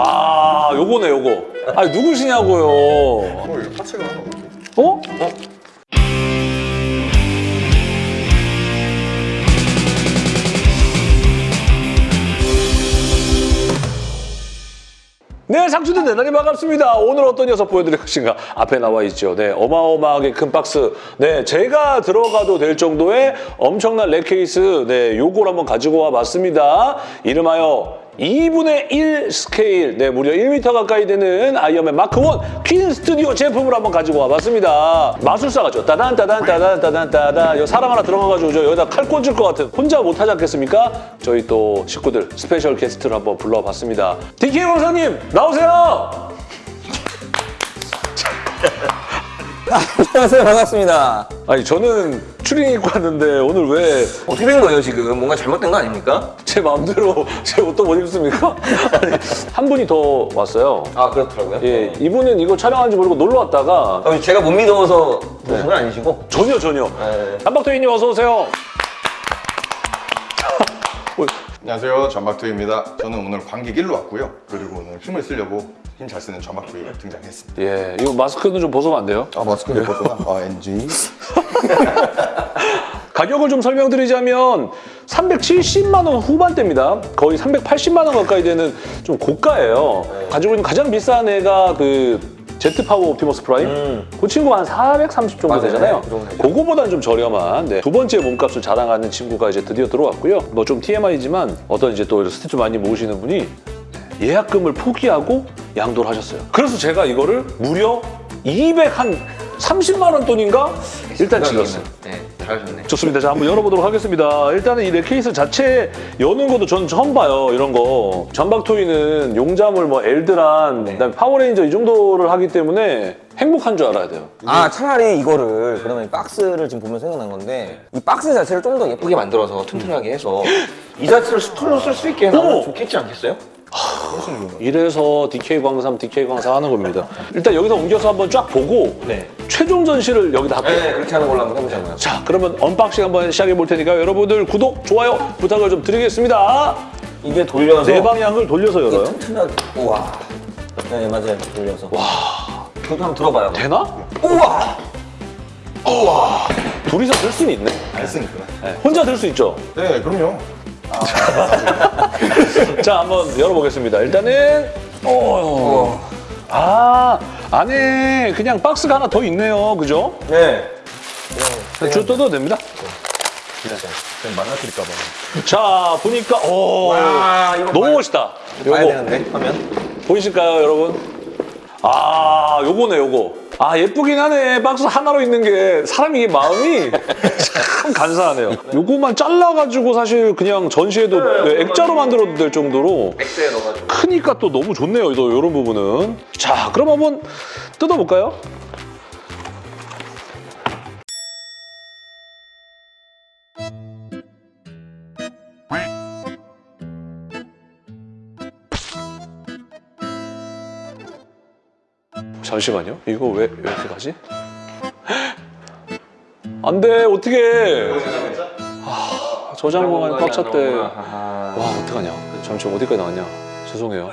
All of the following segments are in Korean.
아, 요거네, 요거. 아, 누구시냐고요. 어. 어? 네, 상추들 대단히 반갑습니다. 오늘 어떤 녀석 보여드릴 것인가? 앞에 나와 있죠. 네, 어마어마하게 큰 박스. 네, 제가 들어가도 될 정도의 엄청난 rack 케이스. 네, 요걸 한번 가지고 와봤습니다. 이름하여 2분의 1 스케일, 네, 무려 1m 가까이 되는 아이언맨 마크 1 퀸 스튜디오 제품을 한번 가지고 와봤습니다. 마술 상자죠. 따단, 따단, 따단, 따단, 따단. 여기 사람 하나 들어가가지고 저 여기다 칼 꽂을 것 같은 혼자 못하지 않겠습니까? 저희 또 식구들 special guest를 한번 불러봤습니다. DK 원사님, 나오세요! 안녕하세요 반갑습니다 아니, 저는 추리닝 입고 왔는데 오늘 왜 이제 어떻게 된 거예요 지금 뭔가 잘못된 거 아닙니까? 마음대로 제 옷도 못 입습니까? 아니, 한 분이 더 왔어요. 아 그렇더라고요 예, 이분은 이거 촬영하는지 모르고 놀러 왔다가 아, 제가 못 믿어서 그런 건 아니시고 전혀 전혀. 네. 한박도희님 어서 오세요. 안녕하세요. 전박두입니다. 저는 오늘 관객 1로 왔고요. 그리고 오늘 힘을 쓰려고 힘 잘 쓰는 전박두가 등장했습니다. 예, 이거 마스크는 좀 벗으면 안 돼요? 아, 마스크를 벗어나? 아, NG. 가격을 좀 설명드리자면 370만 원 후반대입니다. 거의 380만 원 가까이 되는 좀 고가예요. 가지고 있는 가장 비싼 애가 그 제트 파워 옵티머스 프라임. 음. 그 친구가 한 430 정도 맞아요. 되잖아요. 그 정도 되죠. 그거보다는 좀 저렴한 네. 두 번째 몸값을 자랑하는 친구가 이제 드디어 들어왔고요. 뭐 좀 TMI지만 어떤 이제 또 statue 많이 모으시는 분이 예약금을 포기하고 양도를 하셨어요. 그래서 제가 이거를 무려 200 한 30만 원 돈인가 일단 질렀어요. 네 잘하셨네 좋습니다. 자, 한번 열어보도록 하겠습니다. 일단은 이 렉케이스 자체 여는 것도 전 처음 봐요. 이런 거. 전박토이는 용자물, 뭐 엘드란, 그다음에 파워레인저 이 정도를 하기 때문에 행복한 줄 알아야 돼요. 아 차라리 이거를 그러면 이 박스를 지금 보면 생각난 건데 이 박스 자체를 좀 더 예쁘게 만들어서 튼튼하게 해서 이 자체를 스툴로 쓸 수 있게! 나오면 좋겠지 않겠어요? 이래서 DK 광삼, DK 광삼 하는 겁니다. 일단 여기서 옮겨서 한번 쫙 보고 네. 최종 전시를 여기다 할게요. 네 그렇게 하는 걸로 한번 해보자고요 자, 그러면 unboxing 한번 시작해 볼 테니까 여러분들 구독, 좋아요 부탁을 좀 드리겠습니다. 이게 돌려서 네 방향을 돌려서 열어요. 튼튼하게 우와 네 맞아요 돌려서 와 저도 한번 들어봐요 되나? 우와 둘이서 들 수는 있네. 안 쓰니까. 네, 혼자 들 수 있죠. 네, 그럼요. 자, 한번 열어보겠습니다. 일단은 어. 아, 안에 그냥 박스가 하나 더 있네요. 그죠? 네줄 뜯어도 됩니다. 그냥 망가뜨릴까봐. 자, 보니까 오, 와, 이거 너무 봐야- 멋있다. 봐야 요거 되는데 화면 보이실까요, 여러분? 아, 요거네, 요거. 아, 예쁘긴 하네. 박스 하나로 있는 게 사람이 마음이 참 간사하네요. 요거만 잘라가지고 사실 그냥 전시해도 네, 액자로 만들어도 될 정도로 백스에 넣어가지고 크니까 또 너무 좋네요. 또 이런 부분은. 자, 그럼 한번 뜯어볼까요? 잠시만요. 이거 왜, 왜 이렇게 가지? 안 돼, 어떡해. 아, 저장 공간이 꽉 찼대. 와 어떡하냐 잠시 어디까지 나왔냐 죄송해요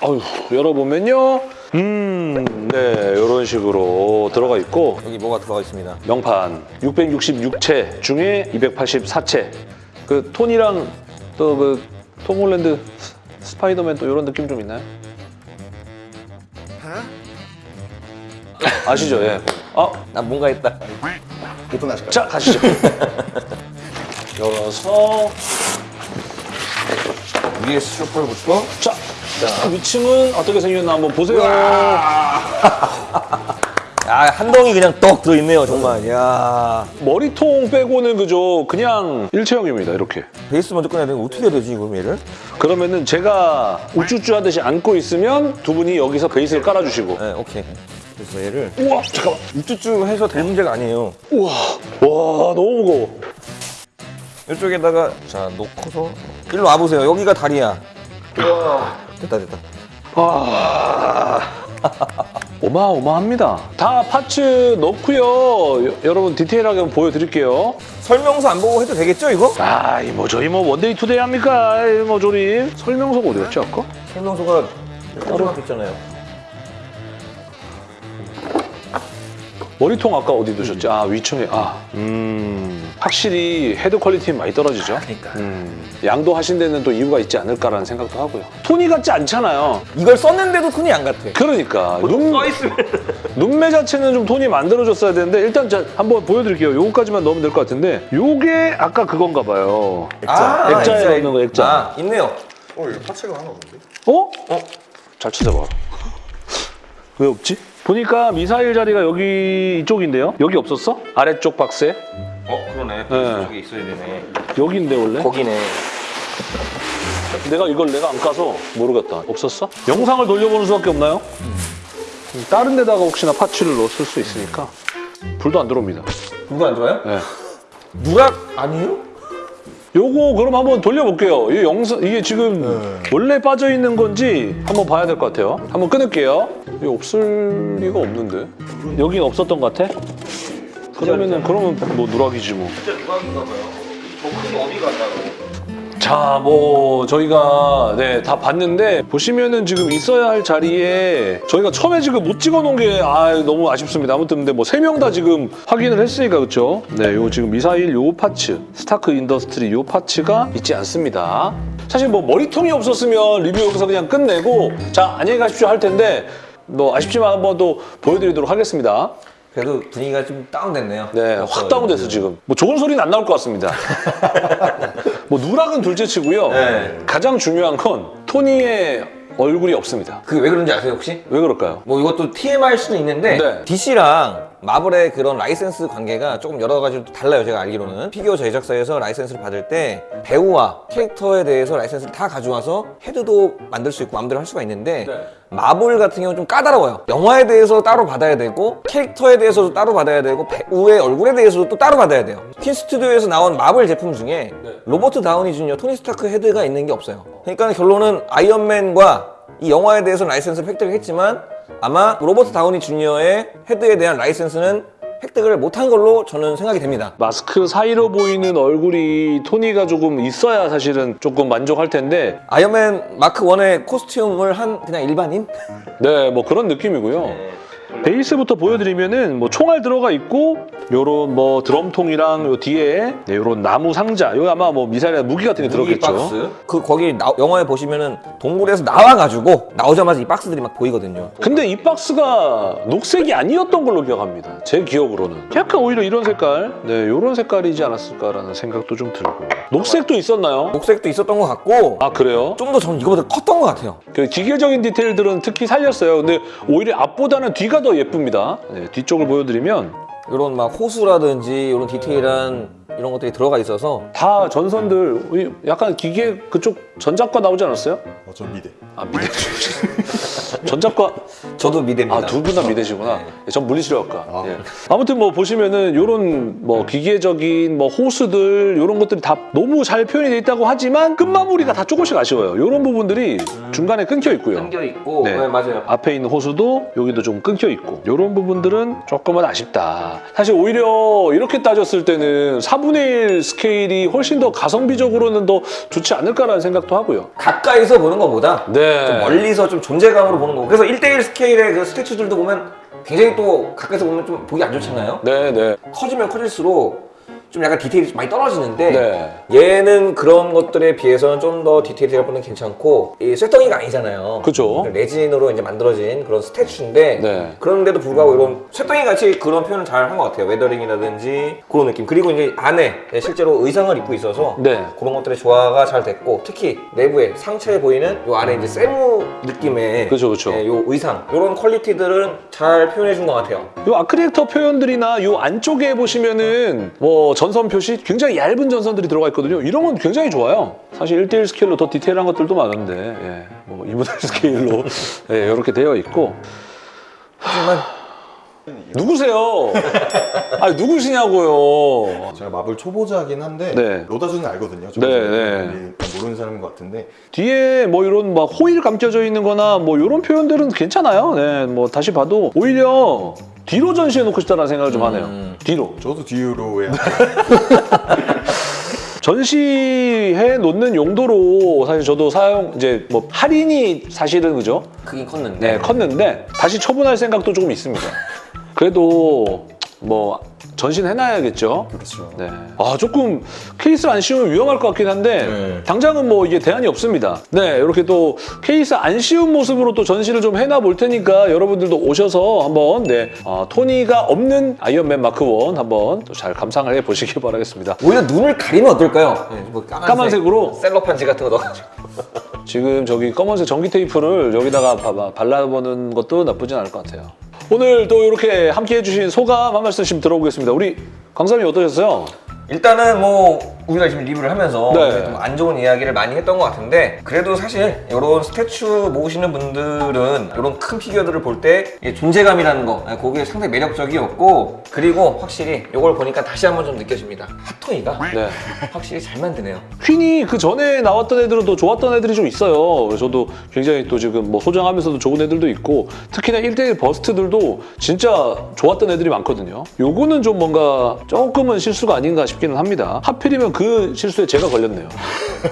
아유 열어보면요 음네 이런 식으로 들어가 있고 여기 뭐가 들어가 있습니다 명판 666채 중에 284채 그 톤이랑 또 그 톰홀랜드 스- 스파이더맨 또 이런 느낌 좀 있나요? 아시죠? 예. 아, 나 뭔가 했다 오픈하실까요? 자 가시죠. 열어서 위에 슈퍼부터 자, 위층은 어떻게 생겼나 한번 보세요. 아한 덩이 그냥 떡 들어있네요 정말 야 머리통 빼고는 그죠 그냥 일체형입니다 이렇게 베이스 먼저 꺼내야 되는데 어떻게 해야 되지 그럼 얘를? 그러면은 제가 우쭈쭈 하듯이 앉고 있으면 두 분이 여기서 베이스를 깔아주시고 네 오케이 그래서 얘를. 우와 잠깐만. 우쭈쭈 해서 될 문제가 아니에요. 우와. 와 너무 무거워. 이쪽에다가 자 놓고서. 일로 와보세요. 여기가 다리야. 됐다 됐다. 어마어마합니다. 다 parts 넣고요. 여- 여러분 디테일하게 한번 보여드릴게요. 설명서 안 보고 해도 되겠죠 이거? 아, 이 뭐 저희 뭐 one day two day 합니까? 이뭐 조립 설명서가 어디 갔지 아까? 설명서가 따로. 있잖아요. 머리통 아까 어디 두셨지? 아 위층에 아 음, 확실히 헤드 quality는 많이 떨어지죠. 그러니까. 음, 양도 하신 데는 또 이유가 있지 않을까라는 생각도 하고요. 토니 같지 않잖아요. 이걸 썼는데도 토니 안 같아. 그러니까 눈, 눈매 자체는 좀 토니 만들어졌어야 되는데 일단 자, 한번 보여드릴게요. 요거까지만 넣으면 될 것 같은데 요게 아까 그건가 봐요. 아, 액자에 액자에 넣는 거 액자. 아 있네요. 어, 이거 parts가 하나 없는데? 어? 잘 찾아봐. 왜 없지? 보니까 미사일 자리가 여기 이쪽인데요. 여기 없었어? 아래쪽 박스에? 어 그러네 네. 저기 있어야 되네 여기인데 원래? 거기네. 내가 이걸 내가 안 까서 모르겠다. 없었어? 영상을 돌려보는 수밖에 없나요? 다른 데다가 혹시나 파츠를 넣었을 수 있으니까 불도 안 들어옵니다. 누가 안 좋아요? 네. 누락 아니에요? 요거 그럼 한번 돌려볼게요. 이 영상 이게 지금 원래 빠져 있는 건지 한번 봐야 될 것 같아요. 한번 끊을게요. 이게 없을 리가 없는데 여긴 없었던 것 같아? 그러면은 그러면 뭐 누락이지 뭐. 진짜 누락인가 봐요 저분이 어디 갔다고 자, 뭐 저희가 네, 다 봤는데 보시면은 지금 있어야 할 자리에 저희가 처음에 지금 못 찍어 놓은 게 아, 너무 아쉽습니다. 아무튼 근데 뭐 세 명 다 지금 확인을 했으니까 그렇죠? 네, 요 지금 미사일 요 parts, 스타크 인더스트리 요 parts가 있지 않습니다. 사실 뭐 머리통이 없었으면 리뷰 여기서 그냥 끝내고 자, 안녕히 가십시오 할 텐데 뭐 아쉽지만 한번 또 보여드리도록 하겠습니다. 그래도 분위기가 좀 다운됐네요. 네, 확 다운됐어 지금. 뭐 좋은 소리는 안 나올 것 같습니다. 뭐 누락은 둘째치고요. 네. 가장 중요한 건 토니의 얼굴이 없습니다. 그게 왜 그런지 아세요 혹시? 왜 그럴까요? 뭐 이것도 TMI일 수는 있는데 네. DC랑 마블의 그런 라이센스 관계가 조금 여러 가지로 달라요 제가 알기로는 피규어 제작사에서 라이센스를 받을 때 배우와 캐릭터에 대해서 라이센스를 다 가져와서 헤드도 만들 수 있고 마음대로 할 수가 있는데 네. 마블 같은 경우는 좀 까다로워요 영화에 대해서 따로 받아야 되고 캐릭터에 대해서도 따로 받아야 되고 배우의 얼굴에 대해서도 또 따로 받아야 돼요 퀸 스튜디오에서 나온 마블 제품 중에 네. 로버트 다우니 주니어 토니 스타크 헤드가 있는 게 없어요 그러니까 결론은 아이언맨과 이 영화에 대해서 라이센스를 획득을 했지만 아마 로버트 다우니 주니어의 헤드에 대한 라이센스는 획득을 못한 걸로 저는 생각이 됩니다. 마스크 사이로 보이는 얼굴이 토니가 조금 있어야 사실은 조금 만족할 텐데 아이언맨 마크 1의 코스튬을 한 그냥 일반인? 네, 뭐 그런 느낌이고요. 베이스부터 보여드리면은 뭐 총알 들어가 있고 요런 뭐 드럼통이랑 요 뒤에 네, 요런 나무 상자 요 아마 뭐 미사일이나 무기 같은 게 들었겠죠. 그 거기 나- 영화에 보시면은 동굴에서 나와가지고 나오자마자 이 박스들이 막 보이거든요. 근데 이 박스가 녹색이 아니었던 걸로 기억합니다. 제 기억으로는. 약간 오히려 이런 색깔, 네, 이런 색깔이지 않았을까라는 생각도 좀 들고. 녹색도 있었나요? 녹색도 있었던 것 같고 아 그래요? 좀 더 저는 이거보다 컸던 것 같아요. 그 기계적인 디테일들은 특히 살렸어요. 근데 오히려 앞보다는 뒤가 더 예쁩니다. 네, 뒤쪽을 보여드리면 이런 막 호수라든지 이런 디테일한 이런 것들이 들어가 있어서 다 전선들 이 약간 기계 그쪽 전작과 나오지 않았어요? 어, 전 미대. 아 미대. 전작과 저도 미대입니다. 아, 두 분 다 미대시구나. 네. 예, 전 물리치료학과. 아. 예. 아무튼 뭐 보시면은 요런 뭐 기계적인 뭐 호수들 요런 것들이 다 너무 잘 표현이 돼 있다고 하지만 끝마무리가 다 조금씩 아쉬워요. 요런 부분들이 중간에 끊겨 있고요. 끊겨 있고 네. 네, 맞아요. 앞에 있는 호수도 여기도 좀 끊겨 있고 이런 부분들은 조금은 아쉽다. 사실 오히려 이렇게 따졌을 때는 4분의 1 스케일이 훨씬 더 가성비적으로는 더 좋지 않을까라는 생각도 하고요. 가까이서 보는 것보다 네. 좀 멀리서 좀 존재감으로 보는 거. 그래서 1대1 스케일의 그 스태츄들도 보면 굉장히 또 가까이서 보면 좀 보기 안 좋잖아요. 네, 네. 커지면 커질수록 좀 약간 디테일이 많이 떨어지는데 네. 얘는 그런 것들에 비해서는 좀 더 디테일한 부분은 괜찮고 이 쇠덩이가 아니잖아요. 그죠? 레진으로 이제 만들어진 그런 statue인데 네. 그런데도 불구하고 이런 쇠덩이 같이 그런 표현을 잘 한 것 같아요. weathering이라든지 그런 느낌. 그리고 이제 안에 실제로 의상을 입고 있어서 네. 그런 것들의 조화가 잘 됐고 특히 내부에 상체에 보이는 요 안에 이제 세무 느낌의 그죠, 그죠. 예, 요 의상 이런 quality들은 잘 표현해 준 것 같아요. 요 arc reactor 표현들이나 요 안쪽에 보시면은 뭐 전선 표시 굉장히 얇은 전선들이 들어가 있거든요. 이런 건 굉장히 좋아요. 사실 1대1 스케일로 더 디테일한 것들도 많은데 예, 뭐 2분의 1 스케일로 예, 이렇게 되어 있고 하지만 누구세요? 아 누구시냐고요? 제가 마블 초보자긴 한데 네. 로다주는 알거든요. 네, 네. 네. 모르는 사람인 것 같은데 뒤에 뭐 이런 막 호일 감겨져 있는 거나 뭐 이런 표현들은 괜찮아요. 네, 뭐 다시 봐도 오히려 뒤로 전시해 놓고 싶다는 생각을 좀 하네요. 음. 뒤로. 저도 뒤로 해야 전시해 놓는 용도로 사실 저도 사용 이제 뭐 할인이 사실은 그죠? 크긴 컸는데 네, 컸는데 다시 처분할 생각도 조금 있습니다. 그래도 뭐 전시해놔야겠죠. 그렇죠. 네. 아 조금 케이스를 안 씌우면 위험할 것 같긴 한데 네. 당장은 뭐 이게 대안이 없습니다. 네, 이렇게 또 케이스 안 씌운 모습으로 또 전시를 좀 해놔 볼 테니까 여러분들도 오셔서 한번 네 어, 토니가 없는 아이언맨 마크 1 한번 또 잘 감상을 해 보시기 바라겠습니다. 오히려 눈을 가리면 어떨까요? 네, 뭐 까만색, 까만색으로? 셀로판지 같은 거 넣어가지고 지금 저기 검은색 전기 테이프를 여기다가 봐봐 발라보는 것도 나쁘진 않을 것 같아요. 오늘 또 이렇게 함께 해 주신 소감 한 말씀씩 들어보겠습니다. 우리 강사님 어떠셨어요? 일단은 뭐 우리가 지금 리뷰를 하면서 네. 좀안 좋은 이야기를 많이 했던 것 같은데 그래도 사실 이런 스태츄 모으시는 분들은 이런 큰 피규어들을 볼 때 존재감이라는 거 네, 그게 상당히 매력적이었고 그리고 확실히 이걸 보니까 다시 한번 좀 느껴집니다 핫토이가 네. 확실히 잘 만드네요 퀸이 그 전에 나왔던 애들은 또 좋았던 애들이 좀 있어요. 저도 굉장히 또 지금 뭐 소장하면서도 좋은 애들도 있고 특히나 1대1 버스트들도 진짜 좋았던 애들이 많거든요. 요거는 좀 뭔가 조금은 실수가 아닌가 싶 기는 합니다. 하필이면 그 실수에 제가 걸렸네요.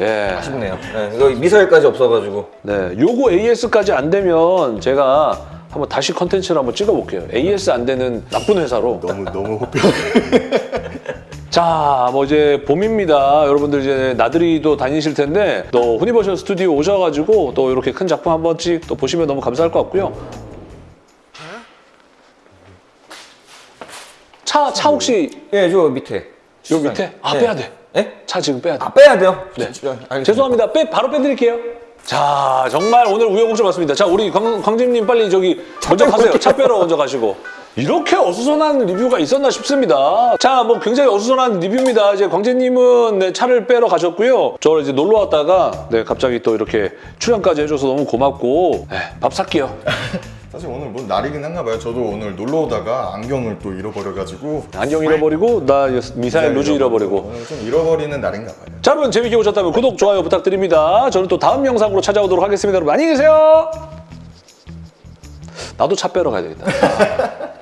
예. 아쉽네요 네, 이거 미사일까지 없어가지고 네. 요거 AS까지 안 되면 제가 한번 다시 컨텐츠를 한번 찍어볼게요. AS 안 되는 나쁜 회사로. 너무 너무 호평. 자, 뭐 이제 봄입니다. 여러분들 이제 나들이도 다니실 텐데 또 후니버셜 스튜디오 오셔가지고 또 이렇게 큰 작품 한 번씩 또 보시면 너무 감사할 것 같고요. 차, 차 혹시 예저 밑에 요 밑에? 아, 네. 빼야 돼. 예? 차 지금 빼야 돼. 아 빼야 돼요? 네. 알겠습니다. 죄송합니다. 빼, 바로 빼드릴게요. 자, 정말 오늘 우여곡절 맞습니다. 자, 우리 광, 광진님 빨리 저기 먼저 가세요. 차 빼러 먼저 가시고. 이렇게 어수선한 리뷰가 있었나 싶습니다. 자, 뭐 굉장히 어수선한 리뷰입니다. 이제 광재님은 네, 차를 빼러 가셨고요. 저 이제 놀러 왔다가 네, 갑자기 또 이렇게 출연까지 해줘서 너무 고맙고 네, 밥 살게요. 사실 오늘 뭐 날이긴 한가 봐요. 저도 오늘 놀러 오다가 안경을 또 잃어버려가지고 안경 잃어버리고 나 미사일 루즈 잃어버리고. 오늘 좀 잃어버리는 날인가 봐요. 자, 여러분 재밌게 보셨다면 구독, 좋아요 부탁드립니다. 저는 또 다음 영상으로 찾아오도록 하겠습니다. 여러분 안녕히 계세요. 나도 차 빼러 가야 되겠다.